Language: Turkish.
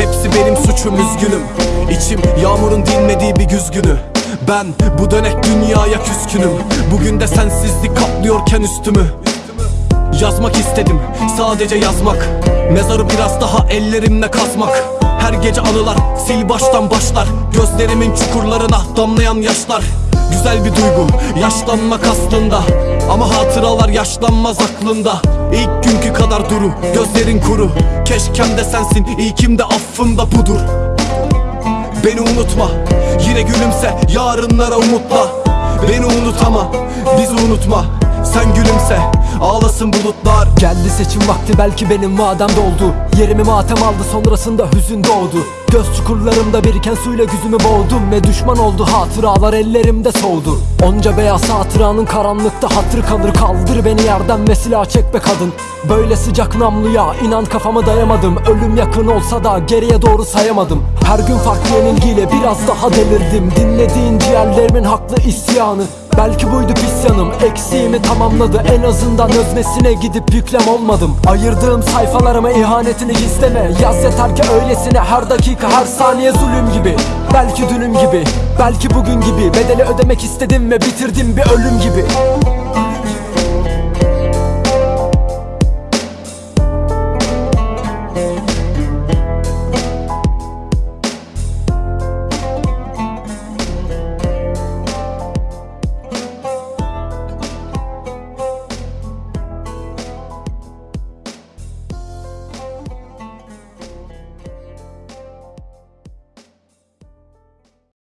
Hepsi benim suçum üzgünüm. İçim yağmurun dinmediği bir güz günü. Ben bu dönek dünyaya küskünüm. Bugün de sensizlik kaplıyorken üstümü. Yazmak istedim sadece yazmak. Mezarı biraz daha ellerimle kazmak. Her gece anılar sil baştan başlar. Gözlerimin çukurlarına damlayan yaşlar Güzel bir duygu. Yaşlanmak aslında Ama hatıralar yaşlanmaz aklında. İlk günkü kadar duru gözlerin kuru. Keşkem de sensin ilkim de affım da budur. Beni unutma Yine gülümse yarınlara umutla. Beni unut ama bizi unutma. Sen gülümse ağlasın bulutlar. Geldi seçim vakti belki benim vadem doldu. Yerimi matem aldı sonrasında hüzün doğdu. Göz çukurlarımda biriken suyla yüzümü boğdum Ve düşman oldu hatıralar ellerimde soğudu. Onca beyaz hatıranın karanlıkta hatır kalır. Kaldır beni yerden ve silah çek be kadın. Böyle sıcak namluya inan kafamı dayamadım. Ölüm yakın olsa da geriye doğru sayamadım. Her gün farklı yenilgiyle biraz daha delirdim. Dinlediğin ciğerlerimin haklı isyanı Belki buydu pis yanım Eksiğimi tamamladı. En azından öznesine gidip yüklem olmadım. Ayırdığım sayfalarıma ihanetini gizleme. Yaz yeter ki öylesine her dakika her saniye zulüm gibi. Belki dünüm gibi belki bugün gibi. Bedeli ödemek istedim ve bitirdim bir ölüm gibi